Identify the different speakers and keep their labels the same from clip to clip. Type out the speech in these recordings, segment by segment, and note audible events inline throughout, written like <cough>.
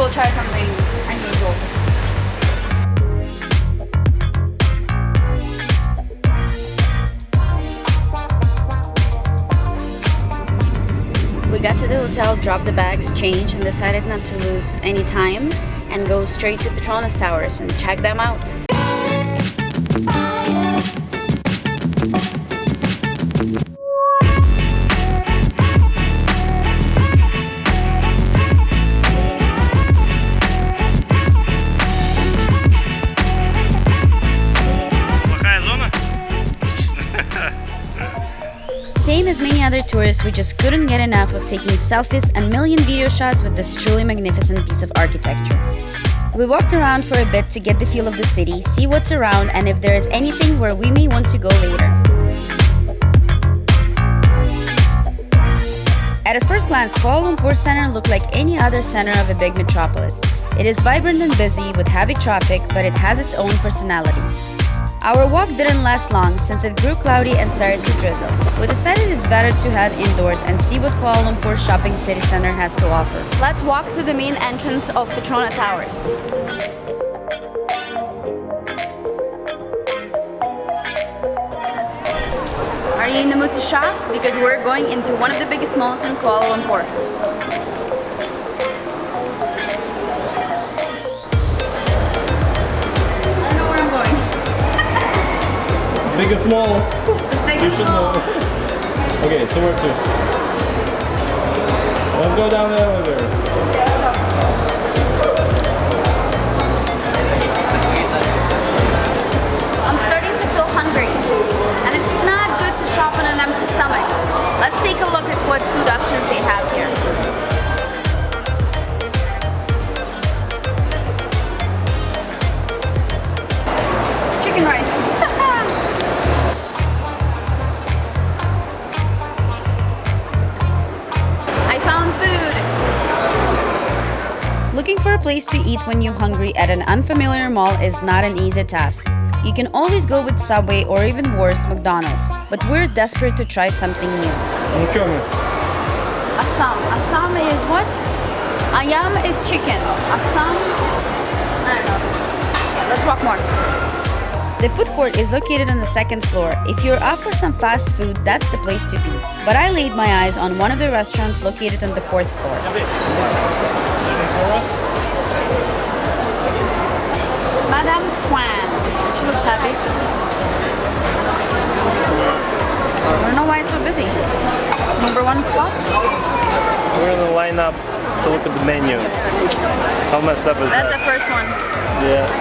Speaker 1: we'll try something unusual. We got to the hotel, dropped the bags, changed, and decided not to lose any time and go straight to Petronas Towers and check them out. Same as many other tourists, we just couldn't get enough of taking selfies and million video shots with this truly magnificent piece of architecture. We walked around for a bit to get the feel of the city, see what's around, and if there is anything where we may want to go later. At a first glance, Kuala Lumpur Center looked like any other center of a big metropolis. It is vibrant and busy with heavy traffic, but it has its own personality. Our walk didn't last long since it grew cloudy and started to drizzle. We decided it's better to head indoors and see what Kuala Lumpur Shopping City Center has to offer. Let's walk through the main entrance of Petronas Towers. Are you in the mood to shop? Because we're going into one of the biggest malls in Kuala Lumpur.
Speaker 2: It's the biggest mall. You should know. Okay, so where to? Let's go down the elevator.
Speaker 1: place to eat when you're hungry at an unfamiliar mall is not an easy task. You can always go with Subway or even worse, McDonald's, but we're desperate to try something new. Assam. Assam is what? Ayam is chicken. Assam? I don't know. Let's walk more. The food court is located on the second floor. If you're up for some fast food, that's the place to be. But I laid my eyes on one of the restaurants located on the fourth floor. Happy. I don't know why it's so busy. Number one spot?
Speaker 2: We're gonna line up to look at the menu. How messed up is that?
Speaker 1: That's the first one.
Speaker 2: Yeah.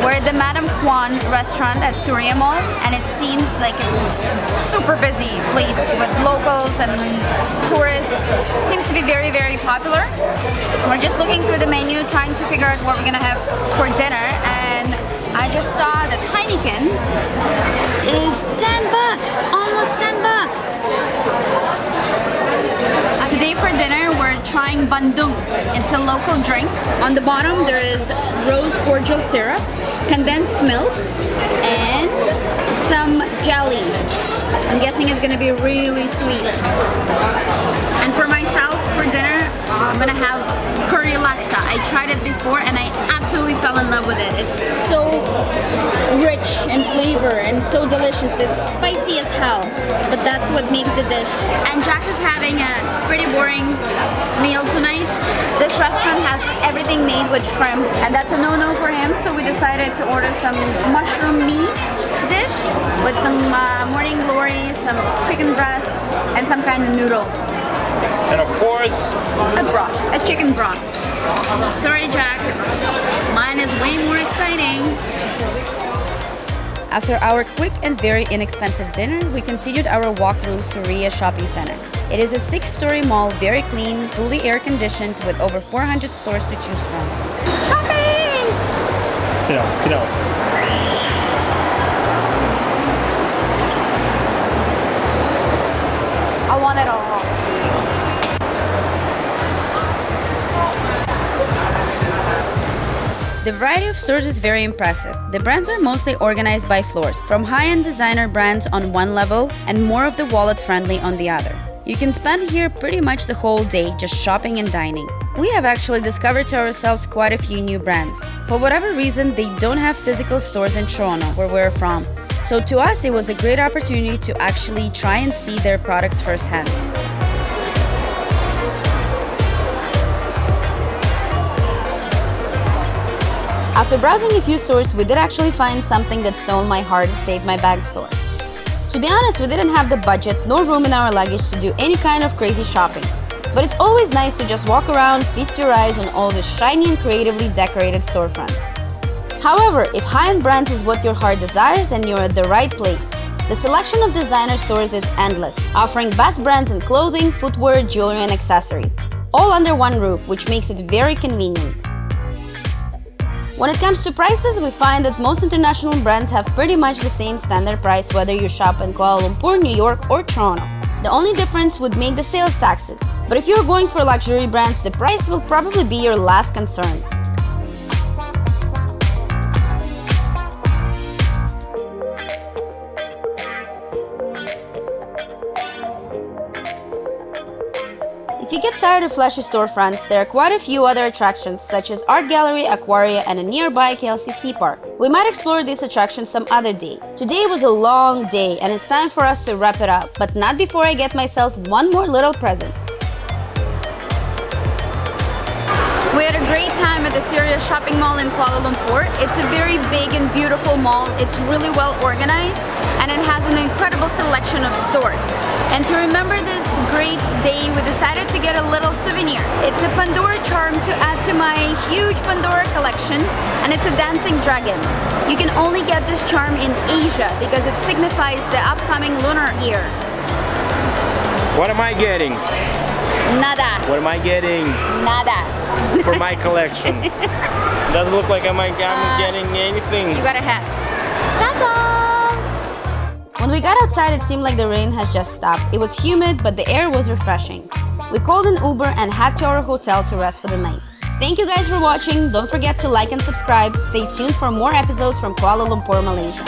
Speaker 1: We're at the Madame Kwan restaurant at Suria Mall and it seems like it's a super busy place with locals and tourists. Seems to be very, very popular. We're just looking through the menu, trying to figure out what we're gonna have for dinner and I just saw that Heineken is 10 bucks, almost 10 bucks. Today for dinner we're trying bandung. It's a local drink. On the bottom there is rose cordial syrup, condensed milk, and some jelly. I'm guessing it's gonna be really sweet. And for myself for dinner, I'm gonna have curry laksa. I tried it before and I absolutely fell in love with it. It's so rich in flavor and so delicious. It's spicy as hell, but that's what makes the dish. And Jack is having a pretty boring meal tonight. This restaurant has everything made with shrimp, and that's a no-no for him. So we decided to order some mushroom meat dish with some uh, morning glory, some chicken breast, and some kind of noodle.
Speaker 2: And of course,
Speaker 1: A broth, a chicken broth. Sorry, Jack. Mine is way more exciting. After our quick and very inexpensive dinner, we continued our walk through Suria Shopping Center. It is a six-story mall, very clean, fully air-conditioned, with over 400 stores to choose from. Shopping! Sit down, sit down. The variety of stores is very impressive. The brands are mostly organized by floors, from high-end designer brands on one level and more of the wallet-friendly on the other. You can spend here pretty much the whole day just shopping and dining. We have actually discovered to ourselves quite a few new brands. For whatever reason, they don't have physical stores in Toronto, where we're from. So to us, it was a great opportunity to actually try and see their products firsthand. After browsing a few stores, we did actually find something that stole my heart and saved my bag store. To be honest, we didn't have the budget nor room in our luggage to do any kind of crazy shopping. But it's always nice to just walk around, feast your eyes on all the shiny and creatively decorated storefronts. However, if high-end brands is what your heart desires, then you're at the right place. The selection of designer stores is endless, offering best brands in clothing, footwear, jewelry and accessories, all under one roof, which makes it very convenient. When it comes to prices, we find that most international brands have pretty much the same standard price whether you shop in Kuala Lumpur, New York or Toronto. The only difference would make the sales taxes, but if you're going for luxury brands, the price will probably be your last concern. If you get tired of flashy storefronts, there are quite a few other attractions such as Art Gallery, Aquaria and a nearby KLCC park. We might explore these attractions some other day. Today was a long day and it's time for us to wrap it up, but not before I get myself one more little present.
Speaker 3: Great time at the Suria Shopping Mall in Kuala Lumpur. It's a very big and beautiful mall. It's really well organized and it has an incredible selection of stores. And to remember this great day, we decided to get a little souvenir. It's a Pandora charm to add to my huge Pandora collection and it's a dancing dragon. You can only get this charm in Asia because it signifies the upcoming lunar year.
Speaker 2: What am I getting?
Speaker 3: Nada.
Speaker 2: What am I getting
Speaker 3: Nada.
Speaker 2: for my collection? <laughs> Doesn't look like I'm, I'm
Speaker 3: Uh,
Speaker 2: getting anything.
Speaker 3: You got a hat. That's all.
Speaker 1: When we got outside, it seemed like the rain has just stopped. It was humid, but the air was refreshing. We called an Uber and headed to our hotel to rest for the night. Thank you guys for watching. Don't forget to like and subscribe. Stay tuned for more episodes from Kuala Lumpur, Malaysia.